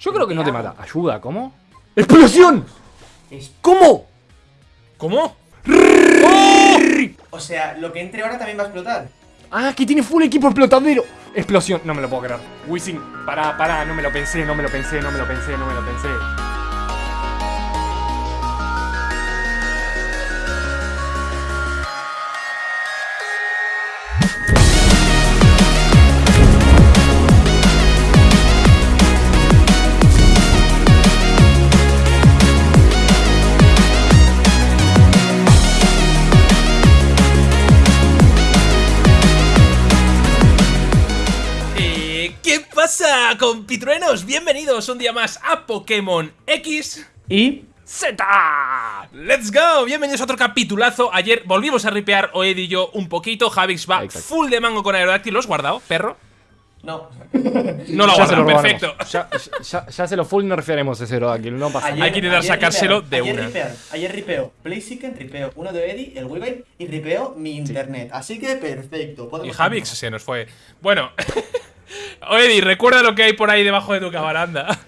Yo creo que no te mata. Ayuda, ¿cómo? ¡Explosión! Es- ¿Cómo? ¿Cómo? O sea, lo que entre ahora también va a explotar. Ah, que tiene full equipo explotadero. Explosión, no me lo puedo creer. Wizzing, pará, pará, no me lo pensé, no me lo pensé, no me lo pensé, no me lo pensé. Compitruenos? Bienvenidos un día más a Pokémon X. Y. ¡Z! ¡Let's go! Bienvenidos a otro capitulazo. Ayer volvimos a ripear Oed y yo un poquito. Javix va Exacto. full de mango con Aerodáctil. ¿Lo has guardado, perro? No. No lo Ya se guarda, lo robamos. perfecto. Ya, ya, ya se lo full no referiremos ese Aerodactyl, no pasa nada. Hay que intentar sacárselo ripear- de ayer una. ripear- ayer ripeo Blaziken, ripeo uno de Eddie, el Weavile, y ripeo mi internet. Así que perfecto. Y Javix se nos fue. Bueno. Oedi, recuerda lo que hay por ahí debajo de tu cabaranda.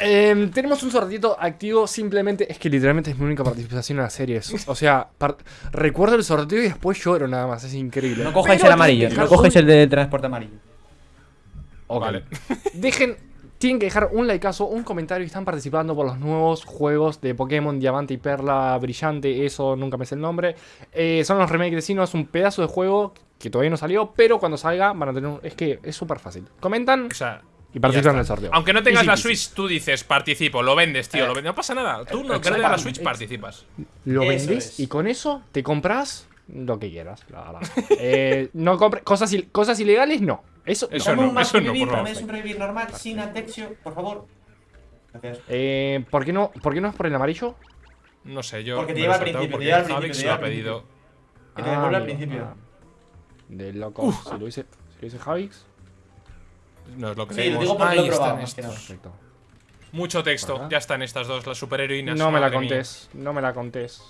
Eh, tenemos un sortito activo, simplemente es que literalmente es mi única participación en la serie. O sea, recuerdo el sorteo y después lloro nada más, es increíble. No cojáis Pero el amarillo, no cojáis un- el de transporte amarillo. Ok. Vale. Dejen, tienen que dejar un likeazo, un comentario y están participando por los nuevos juegos de Pokémon Diamante y Perla Brillante, eso nunca me sé el nombre. Eh, son los remakes de Sino, es un pedazo de juego que todavía no salió, pero cuando salga van a tener un... Es que es súper fácil. Comentan O sea. y participan en el sorteo. Aunque no tengas Easy la. Switch, tú dices participo, lo vendes, tío, Eh, lo vendes. No pasa nada. Tú no exacto. quieres la Switch, participas. Lo Eso vendés es. y con eso te compras lo que quieras, la verdad. Eh, no compres cosas, il- cosas ilegales, no. Eso, Eso no, más eso no, revivir, por favor. un revivir normal, sin Atexio, por favor. Gracias. Eh, ¿por, qué no, ¿Por qué no es por el amarillo? No sé, yo. Porque te lleva al principio, te porque lleva al principio, lo ha te lleva al pedido. Que te devuelve al amigo, principio. ah. De loco. Si lo dice, si lo dice Javix, No es lo Sí, lo creemos. digo porque Ahí lo están estos. perfecto. Mucho texto. Ajá. Ya están estas dos, las superheroínas. No me la mía. contés, no me la contés.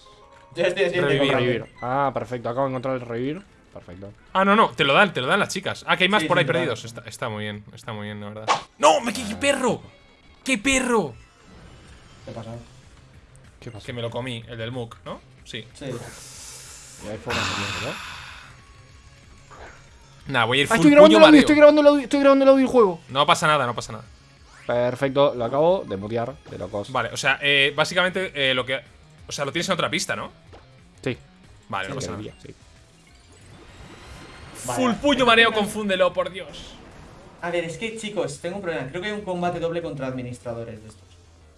Ya estoy haciendo Revivir. Revivir. Ah, perfecto, acabo de encontrar el revivir. Perfecto. Ah, no, no, te lo dan, te lo dan las chicas. Ah, que hay más Sí, por sí, ahí perdidos. Está, está muy bien, está muy bien, la verdad. ¡No! ¡Me qué perro! ¡Qué perro! ¿Qué pasa? ¿Qué pasó? Que me lo comí, el del Mook, ¿no? Sí. Sí. Y de hacerlo, ¿no? Nah, voy a ir Ah, full estoy grabando puño el audio, mareo. estoy grabando el audio, estoy grabando el audio del juego. No pasa nada, no pasa nada. Perfecto, lo acabo de mutear, de locos. Vale, o sea, eh, básicamente eh, lo que. O sea, lo tienes en otra pista, ¿no? Sí, Vale, no pasa nada. sí. Vale. Full puño mareo, confúndelo, por Dios. A ver, es que chicos, tengo un problema. Creo que hay un combate doble contra administradores de estos.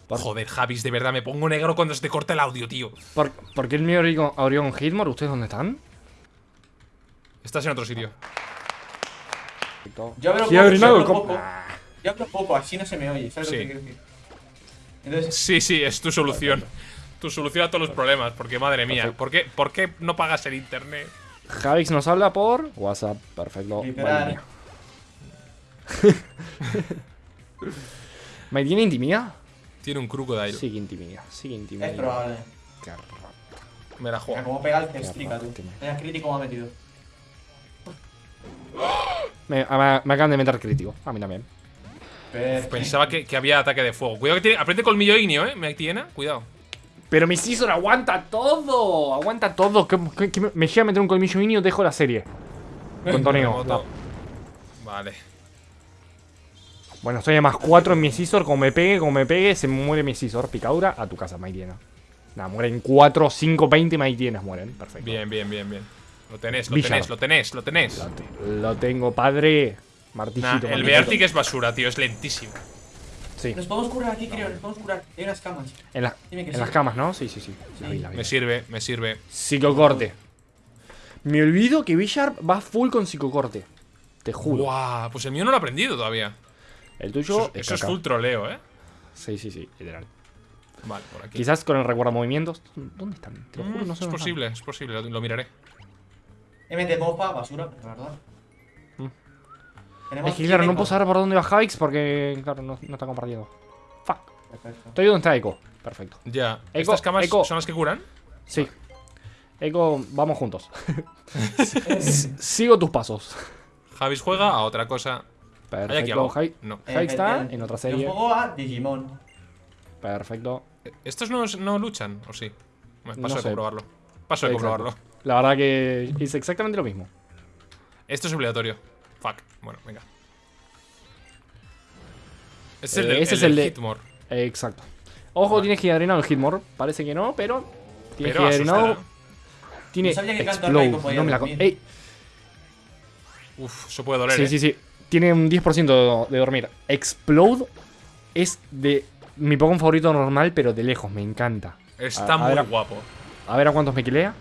Por- Joder, Javis, de verdad, me pongo negro cuando se te corta el audio, tío. ¿Por, por qué el mío Orion, Orion Hitmore? ¿Ustedes dónde están? Estás en otro sitio. Yo hablo Sí, poco, yo hablo poco. Yo hablo poco, así no se me oye, ¿sabes Sí. lo que quiero decir? Entonces, Sí, sí, es tu solución. Tu solución a todos los problemas, porque madre mía. ¿por qué, ¿por qué no pagas el internet? Javix nos habla por WhatsApp. Perfecto. literal. ¿Me tiene intimidad? Tiene un crocodile. Sí que intimida, sí que intimida. Es probable. Me la Mira juego. cómo pega el cestrica, tú. Mira, crítico me ha metido. Me, me acaban de meter crítico. A mí también. Perfecto. Pensaba que, que había ataque de fuego. Cuidado que tiene. Aprende colmillo ignio, eh. Me tiene. Cuidado. Pero mi Scizor aguanta todo. Aguanta todo. Que, que- que me- llega a meter un colmillo mínimo, dejo la serie. Con Toneo. Terremoto. Vale. Bueno, estoy a más 4 en mi Scizor. Como me pegue, como me pegue, se muere mi Scizor. Picadura a tu casa, Maitiena. Nada, mueren 4, 5, 20 Maitienas. Mueren. Perfecto. Bien, bien, bien, bien. Lo tenés, lo tenés, lo tenés, lo tenés. Lo, te- lo tengo, padre. Martillito. Nah, el. Beartic es basura, tío. Es lentísimo. Sí. Nos podemos curar aquí, creo, nos podemos curar. Hay unas camas. En, la- las camas, ¿no? Sí, sí, sí. La vi, la vi. Me sirve, me sirve. Psicocorte. Me olvido que Villar va full con psicocorte. Te juro. Guau, pues el mío no lo he aprendido todavía. El tuyo Eso, es eso es caca. full troleo, eh. Sí, sí, sí, literal. Vale, por aquí. Quizás con el recuerdo movimientos. ¿Dónde están? Te lo juro, Mm, no sé es posible, es posible, lo, lo miraré. MT mopa, basura, la verdad. Mm. Es que claro, no puedo saber por dónde va Javix porque, claro, no, no está compartiendo. Fuck. Perfecto. Estoy donde está Echo. Perfecto. Ya. Eco, ¿Estas camas eco. son las que curan? Sí. Echo, vamos juntos. Sigo tus pasos. Javis juega a otra cosa. ¿Hay aquí Perfecto. algo? No. Jai está Eh, en otra Yo serie. juego a Digimon. Perfecto. ¿Estos no, no luchan? ¿O sí? Paso No de sé. comprobarlo. Paso de Exacto. comprobarlo. La verdad que es exactamente lo mismo. Esto es obligatorio. Fuck. Bueno, venga. Este es Eh, el, ese el es el del de- Hitmore. Exacto. Ojo, tiene Gigadrinado el Hitmore. Parece que no, pero. Tiene Pero Gigadrinado. asustará. Tiene No que Explode. Raico podía No me la con- dormir. Ey, Uf, eso puede doler, Sí, ¿eh? sí, sí. Tiene un 10% de dormir. Explode es de mi Pokémon favorito normal, pero de lejos. Me encanta. Está A- a muy ver, guapo. A ver a cuántos me quilea.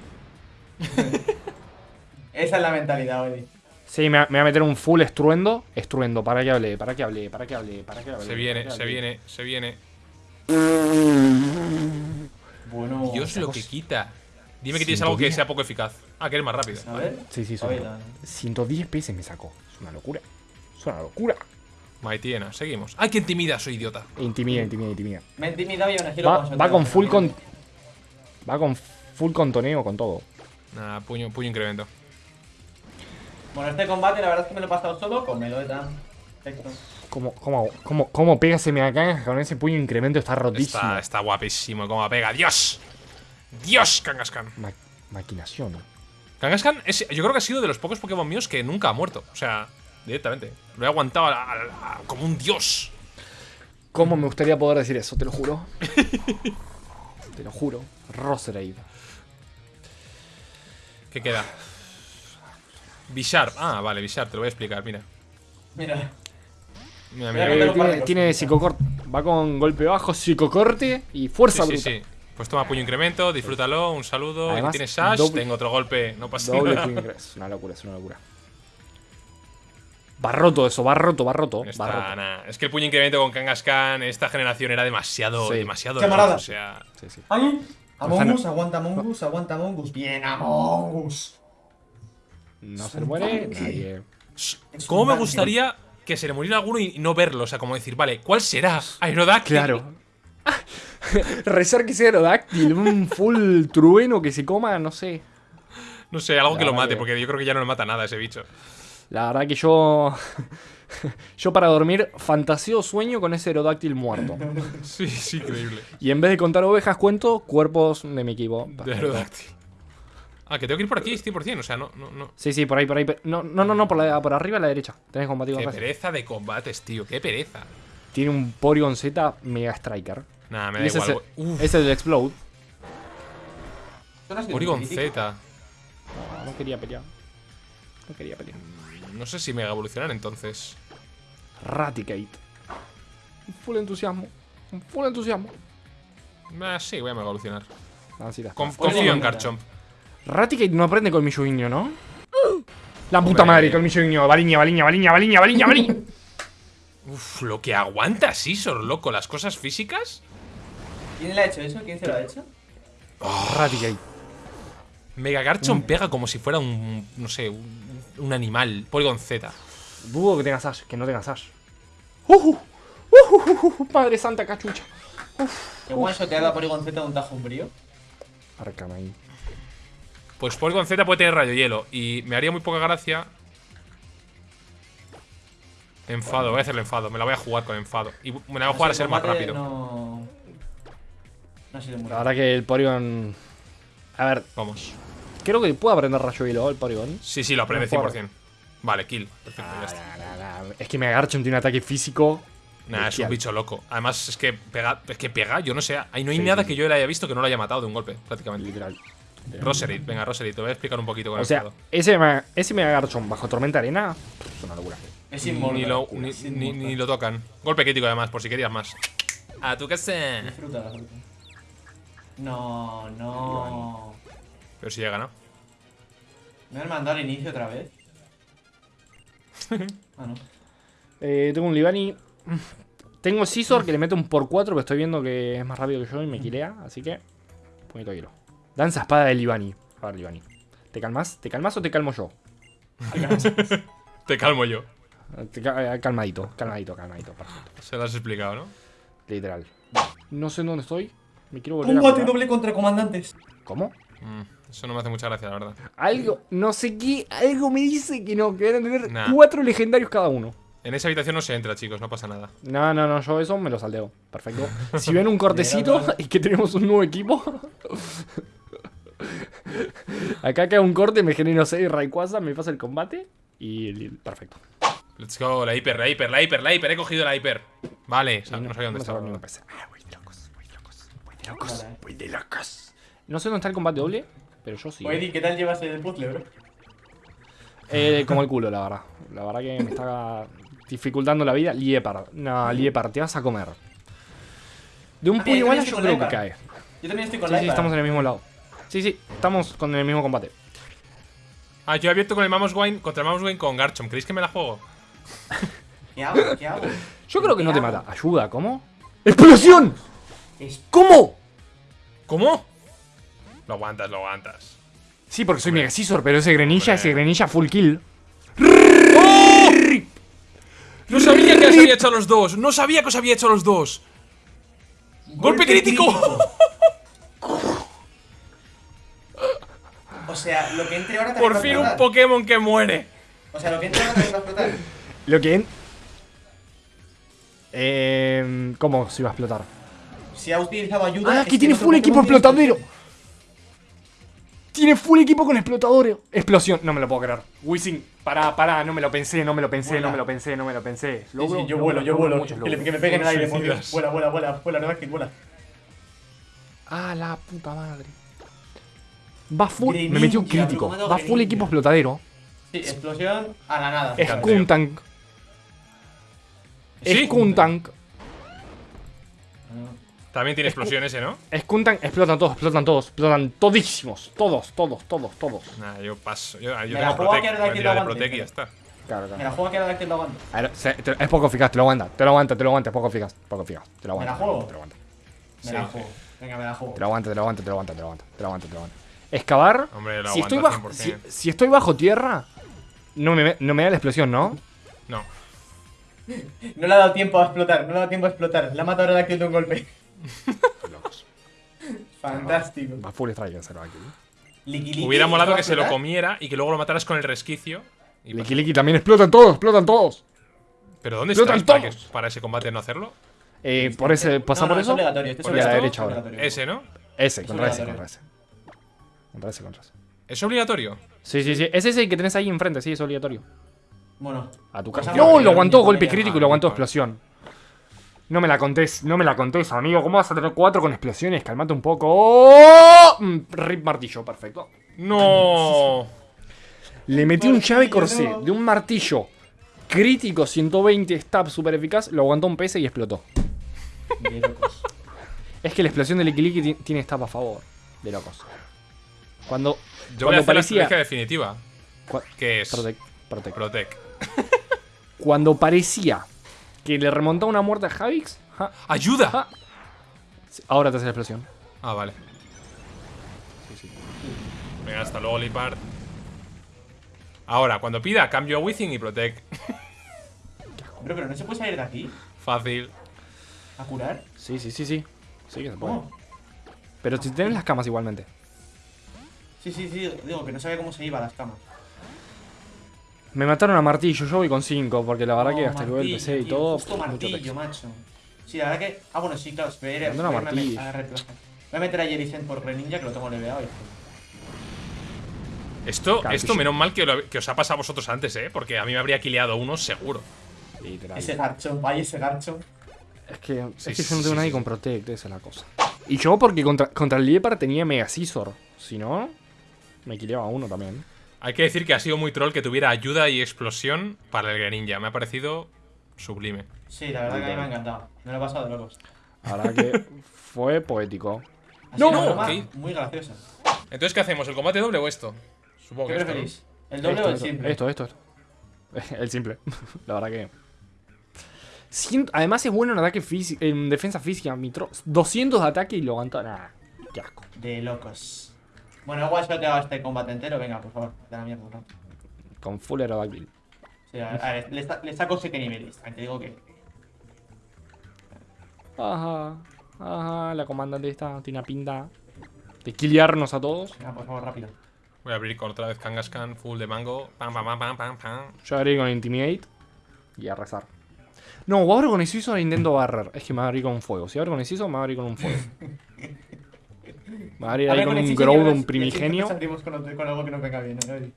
Esa es la mentalidad, Eddie. Sí, me va, me va a meter un full estruendo. Estruendo, para que hable, para que hable, para que hable, para que hable. Se viene, que se viene, se viene. Bueno. Dios lo que quita. Dime que tienes algo que 110. sea poco eficaz. Ah, que eres más rápido. A ver. Sí, sí, está. 110 PS me sacó. Es una locura. Es una locura. Maitiena, seguimos. ¡Ay, qué intimida! Soy idiota. Intimida, intimida, intimida. Me he intimidado y aún así lo Va, con full con. Va con full contoneo con todo. Nada, puño, puño incremento. Bueno, este combate la verdad es que me lo he pasado solo con Meloeta. Perfecto. ¿Cómo, cómo, cómo, cómo pega ese con ese puño incremento? Está rotísimo. Está, está guapísimo cómo pega. ¡Dios! ¡Dios, Kangaskhan! Ma- maquinación. Kangaskhan, es, yo creo que ha sido de los pocos Pokémon míos que nunca ha muerto. O sea, directamente. Lo he aguantado a- a- a- como un dios. ¿Cómo me gustaría poder decir eso? Te lo juro. te lo juro. Roserade. ¿Qué queda? Bisharp. Ah, vale, Bisharp, te lo voy a explicar, mira. Mira. Mira, Mira, Eh, tiene, tiene psicocorte. Va con golpe bajo, psicocorte y fuerza Sí, sí, bruta. sí. Pues toma puño incremento, disfrútalo, un saludo. Además, y tienes Sash, doble- tengo otro golpe, no pasa Doble nada. puño. Es una locura, es una locura. Va roto eso, va roto, va roto. Está, Va roto. nah. Es que el puño incremento con Kangaskhan esta generación era demasiado, Sí. demasiado Camarada. roto, O sea, Sí, sí. ¡Ay! Among. Us, aguanta Among Us, aguanta Among Us. Bien, Among Us. No se muere tanque. nadie. ¿cómo me gustaría que se le muriera alguno y no verlo? O sea, como decir, vale, ¿cuál será? Aerodactyl. Claro. Rezar que sea Aerodáctil, un full trueno que se coma, no sé. No sé, algo que lo mate, que- porque yo creo que ya no le mata nada a ese bicho. La verdad que yo. yo para dormir fantaseo sueño con ese Aerodáctil muerto. Sí, sí, increíble. Y en vez de contar ovejas, cuento cuerpos de mi equipo. De. Aerodactyl. Ah, que tengo que ir por aquí 100%, o sea, no, no, no. Sí, sí, por ahí, por ahí. No, no, no, no, por, la- por arriba a la derecha. Tenés combatido Qué fácil. pereza de combates, tío, qué pereza. Tiene un Porygon Z Mega Striker. Nada, me da ese igual. es, el, ese es el Explode. Porygon. Z. No, no quería pelear. No quería pelear. No sé si mega evolucionar entonces. Raticate. Un full entusiasmo. Un full entusiasmo. Ah, sí, voy a mega evolucionar. Con- Porygon confío en. Garchomp. Raticate no aprende colmillo guiño, ¿no? La puta Hombre. madre, colmillo guiño. Baliña, baliña, baliña, baliña, baliña, baliña. Uf, lo que aguanta Scizor, loco, las cosas físicas. ¿Quién le ha hecho eso? ¿Quién se lo ha hecho? Raticate. Mega. Garchomp pega como si fuera un, no sé, un, un animal. Polygon Z. Dudo que tengas Ash, que no tengas Ash. Uh, uh, uh, uh, uh, Padre Santa cachucha. ¿Qué one shoteada a Porygon Z de un tajo frío? Arcamain. Pues Polygon Z puede tener rayo hielo. Y me haría muy poca gracia. Enfado, voy a hacerle enfado. Me la voy a jugar con enfado. Y me la voy a jugar a ser más rápido. No. No ha sido muy La verdad que el Porygon. A ver, Vamos. Creo que puede aprender rayo hilo el Porygon. Sí, sí, lo aprende No juego. 100%. Vale, kill. Perfecto, ya está. Nah, nah, nah. Es que Megagarchomp tiene un ataque físico. Nah, es un bicho loco. Además, es que pega, es que pega, yo no sé. Ahí no hay Sí, nada sí, que yo le haya visto que no lo haya matado de un golpe, prácticamente. Literal. Roserade, venga, Roserade, te voy a explicar un poquito con O el sea, ese, Mega- ese bajo tormenta arena es una locura. Es Ni inmortal. lo, ni, es ni- inmortal. ni lo tocan. Golpe crítico, además, por si querías más. A tu casa. Disfruta la fruta. No, no. Pero si llega, ¿no? ¿Me han mandado al inicio otra vez? ah, no. Eh, tengo un Libani. Tengo Scizor que le mete un por 4, pero estoy viendo que es más rápido que yo y me quilea, así que. Poquito hielo. Danza espada de Libani. A ver, Libani. ¿Te calmas? ¿Te calmas o te calmo yo? Te calmo yo. Te eh, calmadito, calmadito, calmadito. Perfecto. Se lo has explicado, ¿no? Literal. No sé en dónde estoy. Me quiero volver a Combate curar. doble contra comandantes. ¿Cómo? Mm, eso no me hace mucha gracia, la verdad. Algo, no sé qué, algo me dice que no, que van a tener Nah. cuatro legendarios cada uno. En esa habitación no se entra, chicos, no pasa nada. No, no, no, yo eso me lo saldeo. Perfecto. Si ven un cortecito y que tenemos un nuevo equipo. Acá queda un corte, me genero 6 Rayquaza, me pasa el combate. Y perfecto. Let's go, la hiper, la hiper, la hiper, la hiper. He cogido la hiper. Vale, no, sabía dónde no estaba. sabía dónde empecé. Ah, voy de locos, voy de locos, voy de locos, voy de locos. No sé dónde está el combate doble, pero yo sí. Oye, Eddie, ¿qué tal llevas el puzzle, bro? Eh, como el culo, la verdad. La verdad que me está dificultando la vida. Liepar. No, Liepar, te vas a comer. De un Ah, puño yo igual yo creo que cae. Yo también estoy con Sí, la sí, estamos en el mismo lado. Sí, sí, estamos con el mismo combate. Ah, yo he abierto con el Mamoswine contra el Mamoswine con Garchomp. ¿Creéis que me la juego? ¿Qué hago? ¿Qué hago? Yo creo que no ¿Qué te hago? mata. Ayuda, ¿cómo? ¡Explosión! Es- ¿Cómo? ¿Cómo? Lo aguantas, lo aguantas. Sí, porque soy Mega Scizor, pero ese Grenilla, Hombre. ese Grenilla full kill. No sabía que os había hecho a los dos. No sabía que os había hecho a los dos. ¡Golpe crítico! O sea, lo que entre ahora también Por va a fin un. Pokémon que muere. O sea, lo que entre ahora también va a explotar. Lo que... Eh, ¿Cómo se iba a explotar? Si ha utilizado ayuda. Ah, que tiene full equipo tiene explotadero. Tiene full equipo con explotador. Explosión. No me lo puedo creer. Wizzing, pará, pará. No me lo pensé, no me lo pensé, Vuela. no me lo pensé, no me lo pensé. Sí, Logro- sí, yo logro- vuelo, yo logro vuelo. muchos Que, le- que me peguen el aire, Suicidas. Vuela, vuela, vuela, vuela, verdad que vuela. Ah, la puta madre. Va full. Greninja, me metió un crítico. ¿cómo ha dado Va full Greninja? equipo explotadero. Sí, explosión a la nada. Es Canteo. Kuntank. Sí. Es Kuntank. También tiene explosión ese, ¿no? Es Kuntank. Explotan todos, explotan todos, explotan todísimos. Todos, todos, todos, todos. Nah, yo paso. Yo, yo Me tengo la juego a Protect. que ahora Voy a que tirar lo de aguante, Protect y ya está. Claro, Me claro. la juego que ahora que lo aguanto. A ver, se- te- es poco eficaz, te lo aguanta, te lo aguanta, te lo aguanta, es poco eficaz, poco eficaz, te lo ¿Me aguanta. la juego? Te lo aguanta, Me la juego. Venga, me la juego. te lo aguanta, te lo aguanta, te lo aguanta, te lo aguanta, te lo aguanta, te lo aguanta. Excavar, Hombre, lo si estoy, aguanta bajo, si, 100%. si estoy bajo tierra, no me, no me da la explosión, ¿no? No. No le ha dado tiempo a explotar, no le ha dado tiempo a explotar. La ha matado ahora que de un golpe. Locos. Fantástico. Va full strike en cero aquí. Liqui, liqui, Hubiera molado ¿esto va que se lo comiera y que luego lo mataras con el resquicio. y Liki Liki también explotan todos, explotan todos. ¿Pero dónde Explotan todos. para ese combate no hacerlo? Eh, por ese, ¿pasa No, no, por es eso? este es Por Y a la obligatorio, derecha es ahora. obligatorio. Ese, ¿no? Ese, Es contra ese, obligatorio. contra ese. Contra ese, contra ese. ¿Es obligatorio? Sí, sí, sí. Es ese que tenés ahí enfrente, sí, es obligatorio. Bueno. A tu casa. No, lo aguantó golpe crítico y lo aguantó explosión. No me la contés, no me la contés, amigo. ¿Cómo vas a tener cuatro con explosiones? Calmate un poco. ¡Oh! Mm, Rip martillo, perfecto. ¡No! Le metí un llave corsé no. de un martillo crítico 120 stab super eficaz, lo aguantó un PS y explotó. De locos. Es que la explosión de Licky Licky ti- tiene stab a favor. De locos. Cuando. Yo voy cuando a hacer parecía. la definitiva. Que es Protect, protect. Protect. Cuando parecía que le remontaba una muerte a Javix. ja, ¡Ayuda! ja, ahora te hace la explosión. Ah, vale. Venga, hasta luego, Lipard. Ahora, cuando pida, cambio a Withing y Protect. Bro, pero no se puede salir de aquí Fácil. a curar. Sí, sí, sí, sí. Sí que se puede. ¿Cómo? Pero si tienes las camas igualmente. Sí, sí, sí. Digo que no sabía cómo se iba a las camas. Me mataron a martillo, yo voy con 5, porque la verdad que hasta luego el martillo, PC y tío, todo. Justo martillo, macho. Sí, la verdad que. Ah, bueno, sí, claro. Ir- Mandó una voy a- martillo. Voy meter a Jericent por Greninja, que lo tengo leveado. y- Esto, Claro, esto que menos mal que, lo- que os ha pasado a vosotros antes, ¿eh? Porque a mí me habría quileado uno seguro. Literal. Ese garcho, vaya ese garcho. Es que, Sí, es que sí, yo no tengo sí, nadie sí, con. Protect, esa es la cosa. Y yo porque contra, contra el Liepar tenía Mega Scizor. Si no, me quileaba uno también. Hay que decir que ha sido muy troll que tuviera ayuda y explosión para el Greninja. Me ha parecido sublime. Sí, la verdad que a mí me ha encantado. Me lo he pasado de locos. La verdad que fue poético. Así No, ok. muy graciosa. Entonces, ¿qué hacemos? ¿El combate doble o esto? Supongo ¿Qué que esto, ¿no? preferís? ¿El doble esto, o el esto, simple? Esto, esto, esto. El simple. La verdad que. Siento- además es bueno en ataque físico, en defensa física. Mi tro- 200 de ataque y lo aguanta. Nah, qué asco. De locos. Bueno, igual solo te hago este combate entero. Venga, por favor, de la mierda. ¿no? Con full aerodactyl. Sí, a, a ver, le, sa- le saco 7 niveles. Te digo que. Ajá. Ajá. La comandante esta tiene una pinta de killearnos a todos. Venga, por favor, rápido. Voy a abrir con otra vez Kangaskhan, full de mango. Pam, pam, pam, pam, pam, pam. Yo agregué con Intimidate. Y a rezar. No, o abro con hechizo o intento barrer. Es que me va a abrir con un fuego. Si abro con hechizo, me va a abrir con un fuego. Me va a abrir A ahí con un Groudon primigenio. siempre abrimos con, otro- con algo que nos venga bien. ¿eh?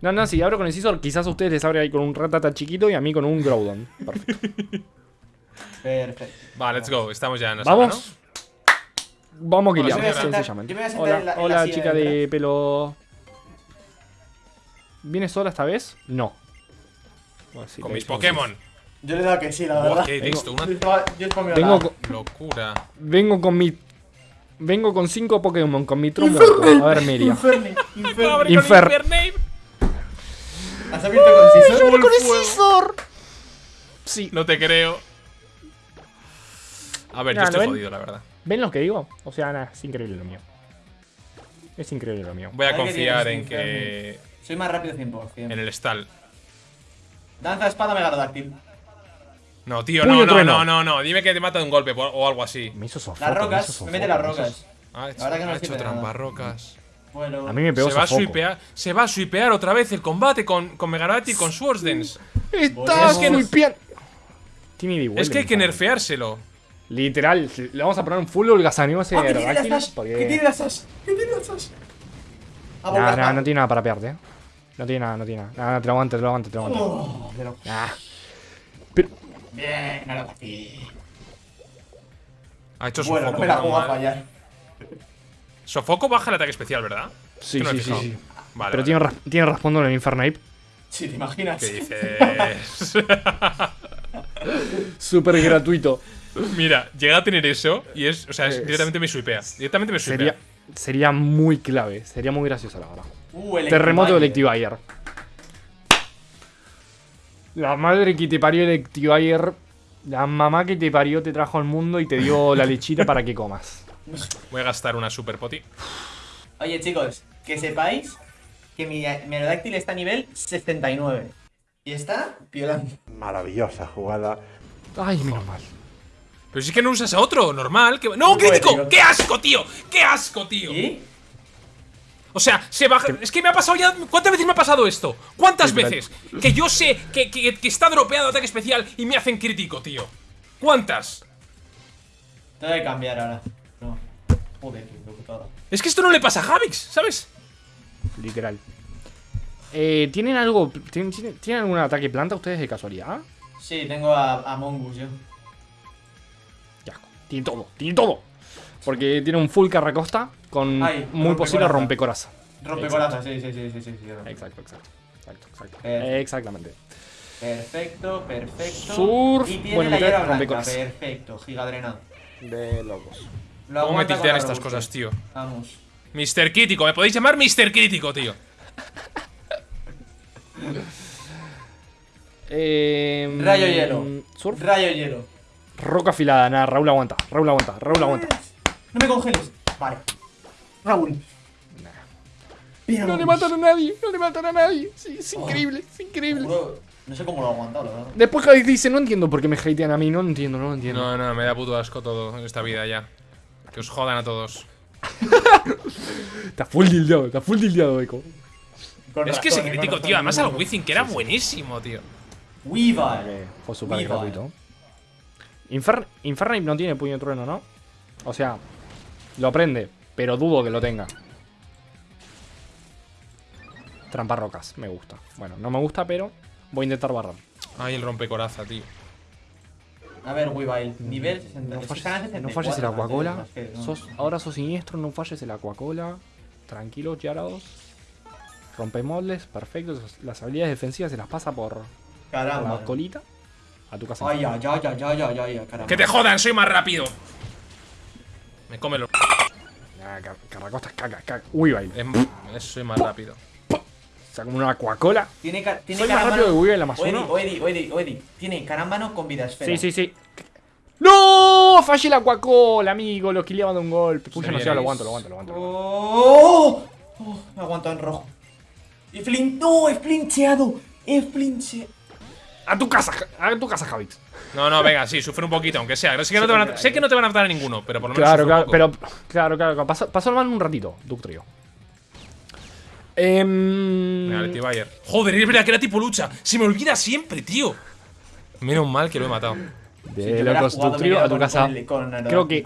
No, no, si abro con hechizo, quizás a ustedes les abre ahí con un ratata chiquito y a mí con un Groudon. Perfecto. Perfecto. Va, let's go. Estamos ya en la sala, Vamos. Vamos señora. sencillamente. Hola, en la- en la hola silla chica de de pelo. ¿Vienes sola esta vez? No. Bueno, sí, ¿no? Con mis Pokémon. Yo le he dado que sí, la Buah, verdad. qué texto, una Yo sí. Vengo, con- locura. vengo con mi. Vengo con cinco Pokémon, con mi muerto. A ver, Meria. Inferni, Inferni. Infer-. ¿Has abierto con Scissor? Full con. Scizor! Sí. No te creo. A ver, Ya, yo ¿lo estoy ven? jodido, la verdad. ¿Ven lo que digo? O sea, nada, es increíble lo mío. Es increíble lo mío. Voy a que confiar en que. Soy más rápido 100%. En el stall. Danza espada megarodáctil. No, tío, no, no, no, no, no. Dime que te mata de un golpe o algo así. Me hizo sofoco. Las me hizo rocas, sofoco, me mete las rocas. Ha hecho, La que no ha hecho nada. rocas. Bueno. A mí me pegó Se va, a swipear, se va a swipear otra vez el combate con, con Megabat y con Swords Dance. Está Es que y Es que hay que nerfeárselo. Literal, le vamos a poner un full holgazaneo a ese ¡Ah, ¿Qué tiene las? ¿Qué tiene las Ash? Ah, Nah, no tiene nada para pearte, eh. No tiene nada, no tiene nada. Nah, te lo aguanto, te lo aguanto, te lo aguanto. Oh, pero- Bien, Aerodactyl. Ha hecho Bueno, Sofoco. no me la puedo fallar. Sofoco baja el ataque especial, ¿verdad? sí, Que no sí, sí, sí. Vale, Pero vale. tiene, ras- tiene raspando en el Infernape. Sí, te imaginas. ¿Qué dices? Súper gratuito. Mira, llega a tener eso y es. O sea, es- directamente me swipea. Directamente me swipea. Sería, sería muy clave. Sería muy gracioso, la verdad. Uh, Terremoto de Electivire. La madre que te parió Electivire. La mamá que te parió te trajo al mundo y te dio la lechita para que comas. Voy a gastar una super poti. Oye, chicos, que sepáis que mi, Aerodactyl está a nivel 79. Y está violando. Maravillosa jugada. Ay, menos mal. Pero si es que no usas a otro, normal. Que... ¡No, crítico! bueno. ¡Qué asco, tío! ¡Qué asco, tío! ¿Y? O sea, se baja. Es que me ha pasado ya. ¿Cuántas veces me ha pasado esto? ¿Cuántas veces? Que yo sé que, que- que está dropeado ataque especial y me hacen crítico, tío. ¿Cuántas? Tengo que cambiar ahora. No. Joder, qué putada. Es que esto no le pasa a Javix, ¿sabes? Literal. Eh, ¿Tienen algo. ¿tienen, algún ataque planta ustedes de casualidad? Sí, tengo a, a Mongus yo. Asco. Tiene todo, tiene todo. Porque tiene un full carracosta con Ay, muy posible rompecoraza. rompecoraza. Sí, sí, sí, sí, sí, sí. Exacto, exacto. Exacto, exacto. Perfecto. Exactamente. Perfecto, perfecto. Surf, Y tiene bueno, la hierba blanca. rompecorazas. Perfecto, gigadrenado. De locos. Lo ¿Cómo me tiltean estas cosas, tío? Vamos. Mr. Crítico, me podéis llamar Mr. Crítico, tío. Eh, Rayo hielo. Surf. Rayo hielo. Roca afilada. Nada, Raúl aguanta. Raúl aguanta. Raúl aguanta. No me congeles. Vale. Raúl. No le matan a nadie. No le matan a nadie. Sí, es increíble. Es increíble. Juro, No sé cómo lo ha aguantado, la verdad. Después Javi dice, no entiendo por qué me hatean a mí. No entiendo, no entiendo. No, no, me da puto asco todo en esta vida ya. Que os jodan a todos. Está full dildeado. Está full dildeado, Eco. Con Es que ese eh, crítico, tío. razón. Además al Wizzing, que era buenísimo, tío. Eh, Fue súper Viva. gratuito. Infer Infernape no tiene puño de trueno, ¿no? O sea, lo aprende, pero dudo que lo tenga. Trampa rocas, me gusta. Bueno, no me gusta, pero voy a intentar barrar. Ay, el rompecoraza, tío. A ver, Weavile. Nivel 60. No falles, no falles el 74, Aquacola. Sos- ahora sos siniestro, no falles el Aquacola. Tranquilos, Yarados. Rompe moldes, perfecto. Las habilidades defensivas se las pasa por, por Caramba. la colita. A tu casa. Ay, ay, ay, ay, ay, ay, ay, ay, caramba. ¡Que te jodan! ¡Soy más rápido! Me come los. Ah, car- Carracosta es caca, caca. Uy, baile. Em, Soy más rápido. O sea, como una Aquacola. Tiene, ca- tiene Soy más rápido que Weavile Amazono. Oedi, Oedi, Oedi, Oedi. Tiene carámbano con vida esfera. Sí, sí, sí. ¡No! Fallé la Aquacola, amigo. Lo quileaban de un golpe. Pucha, no sé, lo aguanto, lo aguanto, lo aguanto. aguanto. ¡Oh! oh me aguantado en rojo. Y flin... ¡No! ¡He flincheado! ¡He flincheado! A tu casa, a tu casa, Javix. No, no, venga, sí, sufre un poquito, aunque sea. Sé que no te van a, sé que no te van a matar a ninguno, pero por lo menos. Claro, claro, pero. Claro, claro. Pasó, pasó el mal un ratito, Ductrio. Em, Venga, Leti Bayer. Joder, es verdad que era tipo lucha. Se me olvida siempre, tío. Menos mal que lo he matado. de hubiera locos, iría a tu con- casa. con el- con Aerodactyl Creo que.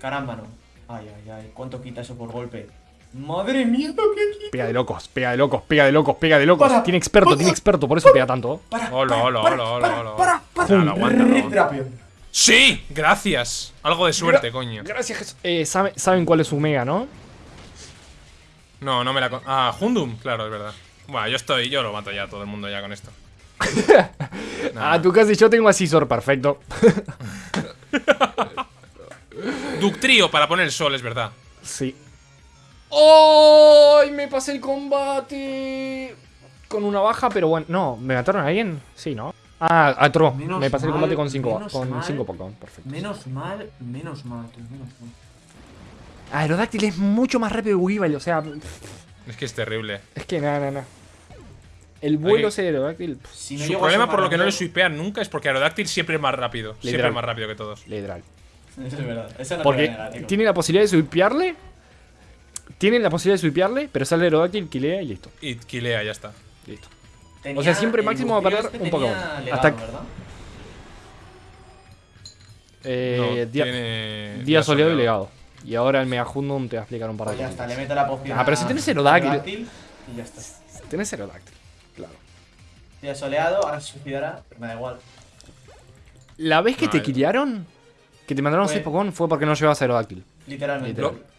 Caramba, no. Ay, ay, ay. ¿Cuánto quita eso por golpe? Madre mía, ¿qué pega de locos, pega de locos, pega de locos, pega de locos. Para, tiene experto, para, tiene experto, por eso pega tanto. Para, Hola, hola, hola, hola, para. Para, para. ¡Sí! Gracias. Algo de suerte, coño. Gracias, Jesús. Eh, sabe- saben cuál es su mega, ¿no? No, no me la. con- Ah, Hundum, claro, es verdad. Bueno, yo estoy, yo lo mato ya todo el mundo ya con esto. Nah. A tu casa y yo tengo a Scizor, perfecto. Ductrio para poner el sol, es verdad. Sí. ¡Ay! me pasé el combate. Con una baja, pero bueno. No, ¿me mataron a alguien? Sí, ¿no? Ah, a Tro. Menos Me pasé el combate con 5 menos con mal. cinco Pokémon. Perfecto. Menos mal, menos mal, menos mal. Aerodáctil es mucho más rápido que Weavile, o sea. Es que es terrible. Es que nada, nada, nada. El vuelo de Aerodáctil. Si no Su problema por lo que no le swipean nunca es porque Aerodactyl siempre es más rápido. Siempre Literal. es más rápido que todos. Literal. Eso es verdad. Eso no te voy a Porque tiene la posibilidad de swipearle. Tienen la posibilidad de swipearle, pero sale Aerodáctil, kilea y listo. Y kilea, ya está. Listo. Tenía- o sea, siempre máximo va a perder un Pokémon. Hasta- ¿verdad? Eh, no, día, tiene. día soleado y legado. Y ahora el Mega Hundum te va a explicar un par de Pues ya cosas. está, le meto la poción. Ah, pero si tienes. Aerodactyl Y ya está. Tienes Aerodáctil. Claro. Ya soleado, ahora se suicidará, pero me da igual. La vez que No, te killaron, que te mandaron Fue- 6 Pokémon, fue porque no llevabas Aerodáctil. Literalmente. Literal. Lo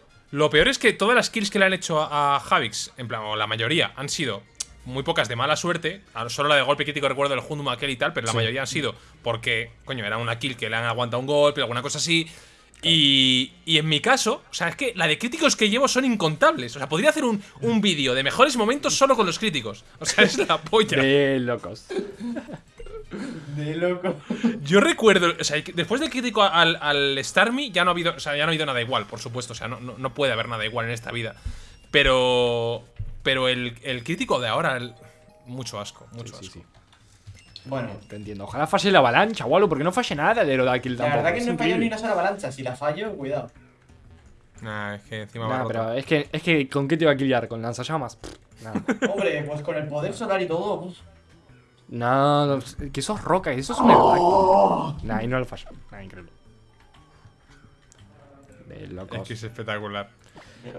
peor es que todas las kills que le han hecho a, a Javix, en plan, o la mayoría, han sido muy pocas de mala suerte. Solo la de golpe crítico recuerdo del Hundum aquel y tal, pero la Sí. mayoría han sido porque, coño, era una kill que le han aguantado un golpe, alguna cosa así. Y, y en mi caso, o sea, es que la de críticos que llevo son incontables. O sea, podría hacer un, un vídeo de mejores momentos solo con los críticos. O sea, es la polla. De locos. De loco. Yo recuerdo, o sea, después del crítico al, al Starmie ya no ha habido, o sea, ya no ha habido nada igual, por supuesto, o sea, no, no, no puede haber nada igual en esta vida. Pero pero el, el crítico de ahora el- mucho asco, mucho Sí, asco. sí. Bueno, Te entiendo. Ojalá falle la avalancha, Wallo, porque no falle nada de Aerodáctil la tampoco. verdad que no he fallado ni una sola avalancha. Si la fallo, cuidado. Nah, es que encima va Nah, roto. pero es que, es que ¿con qué te va a killar? ¿Con lanzallamas? Pff, Nada. Hombre, pues con el poder solar y todo. uf. No, no, que sos roca, eso es un Aerodáctil. Nah, y no lo falla. Nah, increíble. De Es locos. que es espectacular.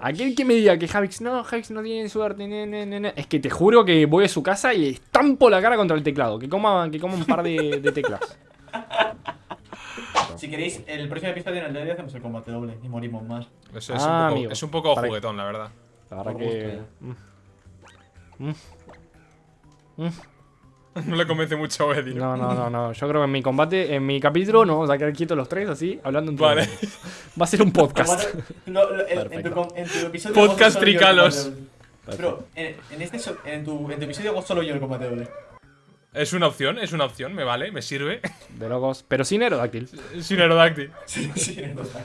Aquel que me diga que Javix no, Javix no tiene suerte, ne, ne, ne, ne, es que te juro que voy a su casa y le estampo la cara contra el teclado. Que coma, que coma un par de, de teclas. Si queréis, el próximo episodio en el hoy hacemos el combate doble y morimos más. Eso es, Ah, un poco, amigo. es un poco juguetón, la verdad. La verdad Por que. mm. No le convence mucho a Eddie. No, no, no, no. Yo creo que en mi combate, en mi capítulo, no vamos a quedar quietos los tres así, hablando entre Vale. Va a ser un podcast. Combate- lo- lo- en- en, tu, en episodio. Podcast tricalos. Bro, en, en este, en, tu, en tu episodio hago solo yo el combate doble. Es una opción, es una opción, me vale, me sirve. De locos. Pero sin Aerodáctil. Sin Aerodactyl. Sí, sí, no está.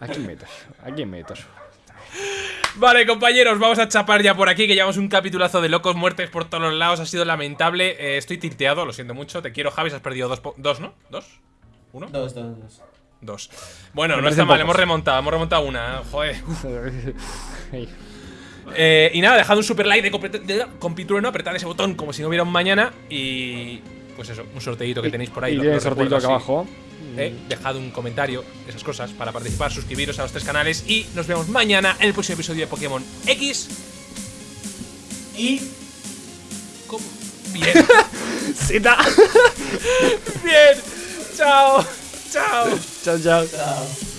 ¿A quién meto yo? ¿A quién meto yo? Vale, compañeros, vamos a chapar ya por aquí, que llevamos un capitulazo de locos, muertes por todos los lados, ha sido lamentable. Eh, estoy tilteado, lo siento mucho. Te quiero, Javis, has perdido dos, po- dos ¿no? ¿Dos? ¿Uno? Dos, dos, dos. Dos. Bueno, Me no está mal, pocos. hemos remontado, hemos remontado una. Joder. Ey. Eh, y nada, dejad un super like de, compitrueno, apretad ese botón como si no hubiera un mañana y. Pues eso, un sorteito que tenéis por ahí. Y lo- tiene lo el sorteito acá así. abajo. Eh, dejad un comentario, esas cosas, para participar, suscribiros a los tres canales y nos vemos mañana en el próximo episodio de Pokémon X. Y. ¿Cómo? Bien, ¡Zeta! bien. Chao, chao. chao, chao. Chao.